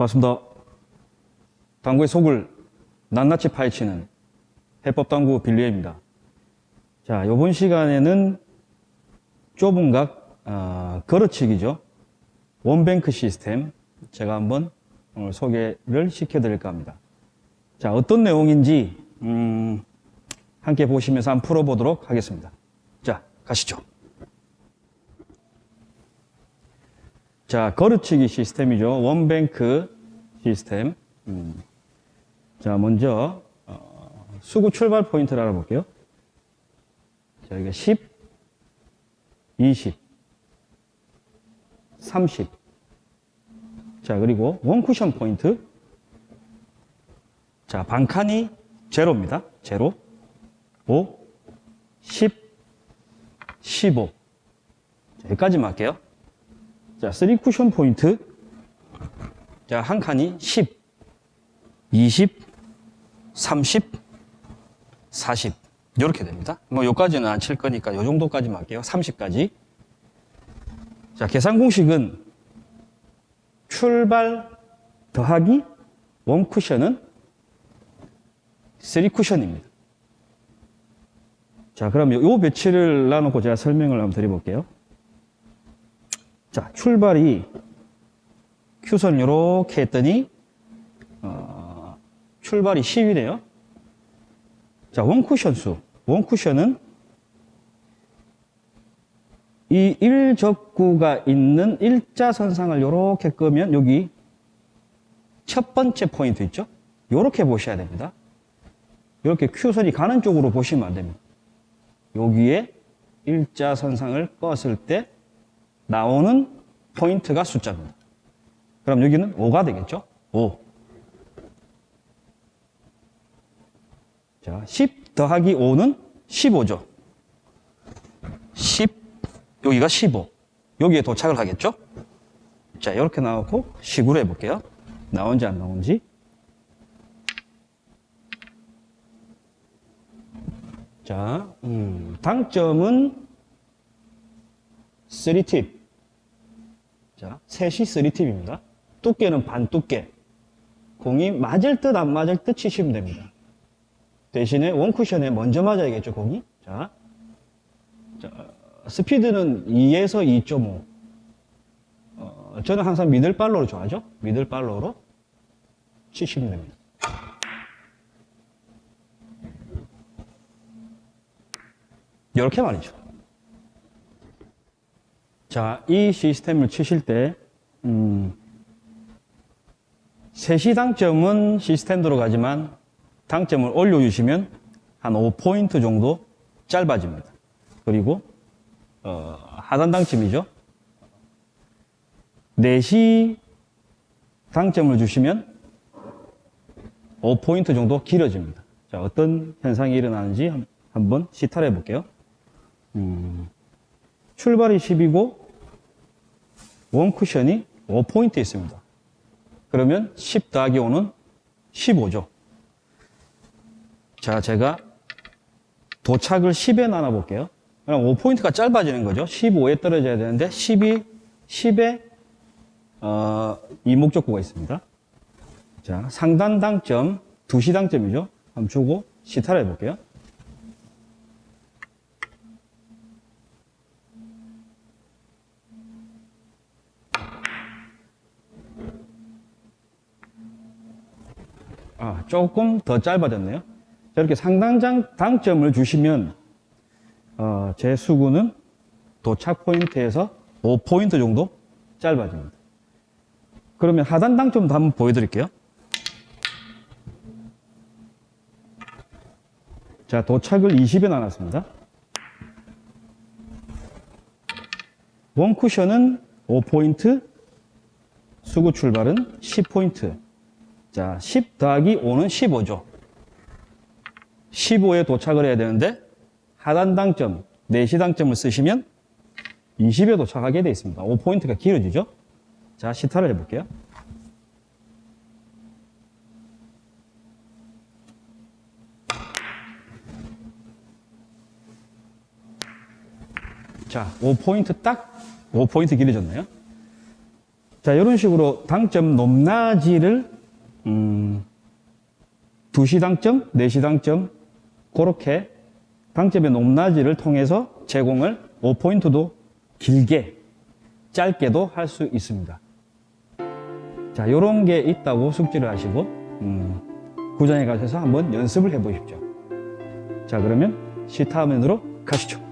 반갑습니다. 당구의 속을 낱낱이 파헤치는 해법당구 빌리입니다. 자, 이번 시간에는 좁은 각 어, 걸어치기죠. 원뱅크 시스템 제가 한번 오늘 소개를 시켜드릴까 합니다. 자, 어떤 내용인지 음, 함께 보시면서 한번 풀어보도록 하겠습니다. 자, 가시죠. 자, 걸어치기 시스템이죠. 원뱅크 시스템. 음. 자, 먼저 어, 수구 출발 포인트를 알아볼게요. 자, 이게 10, 20, 30. 자, 그리고 원쿠션 포인트. 자, 반칸이 제로입니다. 제로. 5, 10, 15. 자, 여기까지만 할게요. 자, 3 쿠션 포인트. 자, 한 칸이 10, 20, 30, 40. 이렇게 됩니다. 뭐, 요까지는 안 칠 거니까 요 정도까지만 할게요. 30까지. 자, 계산 공식은 출발 더하기 원 쿠션은 3 쿠션입니다. 자, 그럼 요, 요 배치를 나누고 제가 설명을 한번 드려볼게요. 자, 출발이 큐선을 이렇게 했더니 어, 출발이 10이네요. 자, 원쿠션 수. 원쿠션은 이 일적구가 있는 일자선상을 이렇게 끄면 여기 첫 번째 포인트 있죠? 이렇게 보셔야 됩니다. 이렇게 큐선이 가는 쪽으로 보시면 안 됩니다. 여기에 일자선상을 껐을 때 나오는 포인트가 숫자입니다. 그럼 여기는 5가 되겠죠? 5. 자, 10 더하기 5는 15죠. 10, 여기가 15. 여기에 도착을 하겠죠? 자, 이렇게 나오고 식으로 해볼게요. 나온지 안 나온지. 자, 음, 당점은 3팁. 자, 셋이 3팁입니다. 두께는 반 두께. 공이 맞을 듯 안 맞을 듯 치시면 됩니다. 대신에 원쿠션에 먼저 맞아야겠죠, 공이. 자, 자 스피드는 2에서 2.5. 어, 저는 항상 미들발로로 좋아하죠. 미들발로로 치시면 됩니다. 이렇게 말이죠. 자, 이 시스템을 치실 때, 음, 3시 당점은 시스템대로 가지만 당점을 올려주시면 한 5포인트 정도 짧아집니다. 그리고, 어, 하단 당점이죠. 4시 당점을 주시면 5포인트 정도 길어집니다. 자, 어떤 현상이 일어나는지 한번 시탈해 볼게요. 음, 출발이 10이고 원 쿠션이 5포인트 있습니다. 그러면 10 더하기 5는 15죠. 자, 제가 도착을 10에 나눠 볼게요. 그럼 5포인트가 짧아지는 거죠. 15에 떨어져야 되는데 10이 10에 어, 이 목적구가 있습니다. 자, 상단 당점 2시 당점이죠. 한번 주고 시타를 해볼게요. 아, 조금 더 짧아졌네요. 저렇게 상당장 당점을 주시면 어, 제 수구는 도착 포인트에서 5포인트 정도 짧아집니다. 그러면 하단 당점도 한번 보여드릴게요. 자, 도착을 20에 나눴습니다. 원 쿠션은 5포인트, 수구 출발은 10포인트. 자, 10 더하기 5는 15죠. 15에 도착을 해야 되는데 하단 당점, 4시 당점을 쓰시면 20에 도착하게 되어 있습니다. 5포인트가 길어지죠. 자, 시타를 해볼게요. 자, 5포인트 딱 5포인트 길어졌네요. 자, 이런 식으로 당점 높낮이를, 음, 2시 당점, 4시 당점, 그렇게 당점의 높낮이를 통해서 제공을 5포인트도 길게, 짧게도 할 수 있습니다. 자, 요런 게 있다고 숙지를 하시고, 음, 구장에 가셔서 한번 연습을 해 보십시오. 자, 그러면 시타 화면으로 가시죠.